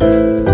you